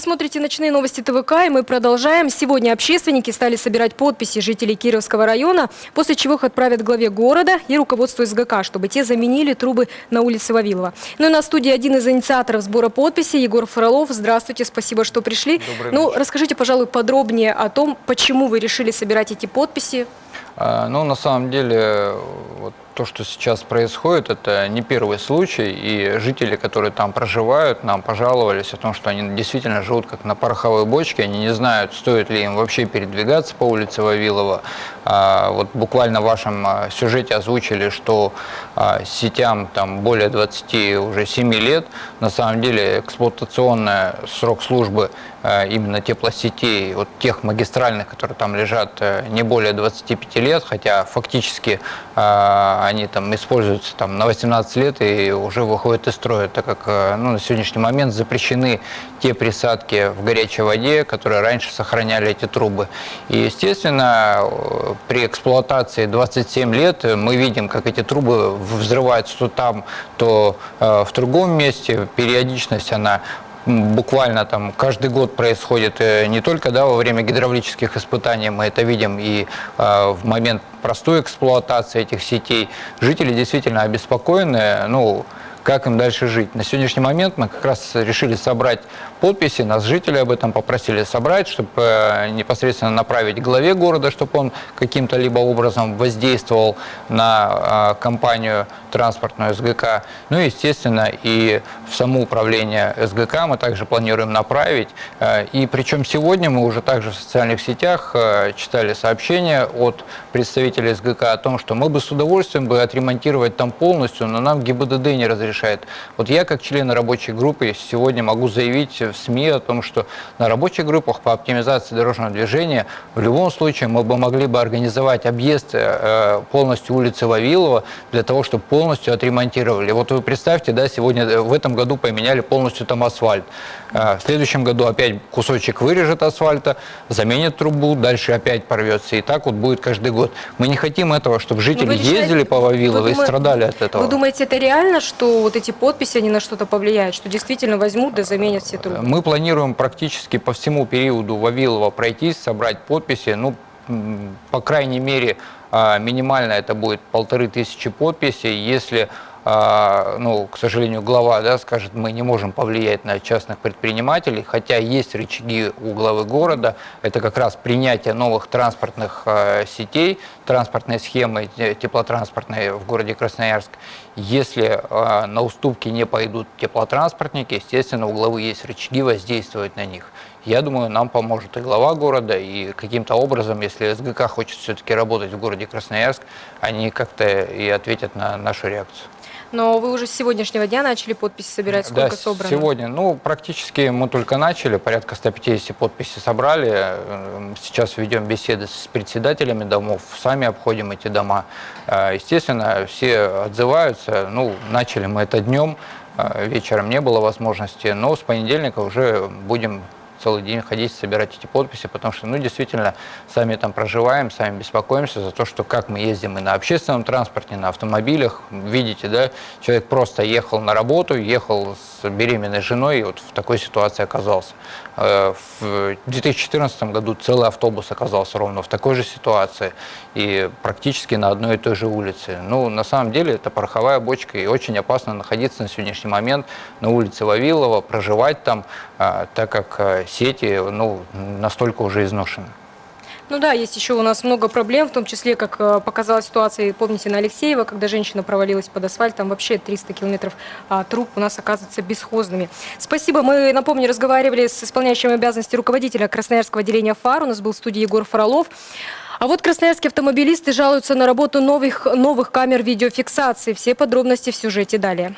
Вы смотрите «Ночные новости ТВК» и мы продолжаем. Сегодня общественники стали собирать подписи жителей Кировского района, после чего их отправят главе города и руководству СГК, чтобы те заменили трубы на улице Вавилова. Ну и на студии один из инициаторов сбора подписей Егор Фролов. Здравствуйте, спасибо, что пришли. Добрый ну, вечер. расскажите, пожалуй, подробнее о том, почему вы решили собирать эти подписи. А, Ну, на самом деле, вот то, что сейчас происходит, это не первый случай, и жители, которые там проживают, нам пожаловались о том, что они действительно живут как на пороховой бочке, они не знают, стоит ли им вообще передвигаться по улице Вавилова. А, Вот буквально в вашем а, сюжете озвучили, что а, сетям там более 27 лет, на самом деле эксплуатационный срок службы именно теплосетей, вот тех магистральных, которые там лежат, э, не более 25 лет, хотя фактически они там используются там на 18 лет и уже выходят из строя, так как э, ну, на сегодняшний момент запрещены те присадки в горячей воде, которые раньше сохраняли эти трубы. И, естественно, э, при эксплуатации 27 лет мы видим, как эти трубы взрываются то там, то э, в другом месте. Периодичность она буквально там каждый год происходит э, не только да, во время гидравлических испытаний, мы это видим и э, в момент простой эксплуатации этих сетей. Жители действительно обеспокоены, ну, как им дальше жить. На сегодняшний момент мы как раз решили собрать подписи, нас жители об этом попросили собрать, чтобы э, непосредственно направить главе города, чтобы он каким-то либо образом воздействовал на э, компанию транспортную СГК. Ну и, естественно, и в само управление СГК мы также планируем направить. Э, И причем сегодня мы уже также в социальных сетях читали сообщения от представителей СГК о том, что мы бы с удовольствием бы отремонтировать там полностью, но нам ГИБДД не разрешает. Вот я как член рабочей группы сегодня могу заявить в СМИ о том, что на рабочих группах по оптимизации дорожного движения в любом случае мы бы могли бы организовать объезд э, полностью улицы Вавилова для того, чтобы полностью отремонтировали. Вот вы представьте, да, сегодня э, в этом году поменяли полностью там асфальт. Э, В следующем году опять кусочек вырежет асфальта, заменит трубу, дальше опять порвется. И так вот будет каждый год. Мы не хотим этого, чтобы жители Ну, решаете- ездили по Вавилову и страдали от этого. Вы думаете, это реально, что вот эти подписи, они на что-то повлияют, что действительно возьмут да заменят все трубы? Мы планируем практически по всему периоду Вавилова пройтись, собрать подписи. Ну, по крайней мере, а, минимально это будет полторы тысячи подписей. Если, ну, к сожалению, глава да, скажет, мы не можем повлиять на частных предпринимателей, хотя есть рычаги у главы города, это как раз принятие новых транспортных а, сетей, транспортной схемы те- теплотранспортной в городе Красноярск. Если а, на уступки не пойдут теплотранспортники, естественно, у главы есть рычаги воздействовать на них. Я думаю, нам поможет и глава города, и каким-то образом, если СГК хочет все-таки работать в городе Красноярск, они как-то и ответят на нашу реакцию. Но вы уже с сегодняшнего дня начали подписи собирать, сколько да, собрано? сегодня, ну, практически мы только начали, порядка 150 подписей собрали. Э, Сейчас ведем беседы с председателями домов, сами обходим эти дома. Э, Естественно, все отзываются. Ну, начали мы это днем, э, вечером не было возможности, но с понедельника уже будем целый день ходить, собирать эти подписи, потому что, ну, действительно, сами там проживаем, сами беспокоимся за то, что как мы ездим и на общественном транспорте, на автомобилях. Видите, да, человек просто ехал на работу, ехал с беременной женой и вот в такой ситуации оказался. Э, В 2014 году целый автобус оказался ровно в такой же ситуации и практически на одной и той же улице. Ну, на самом деле, это пороховая бочка, и очень опасно находиться на сегодняшний момент на улице Вавилова, проживать там, а, так как а, сети ну, настолько уже изношены. Ну да, есть еще у нас много проблем, в том числе, как э, показала ситуация, помните, на Алексеева, когда женщина провалилась под асфальт, там вообще 300 километров а, труб у нас оказываются бесхозными. Спасибо. Мы, напомню, разговаривали с исполняющим обязанности руководителя Красноярского отделения ФАР. У нас был в студии Егор Фролов. А вот красноярские автомобилисты жалуются на работу новых, новых камер видеофиксации. Все подробности в сюжете далее.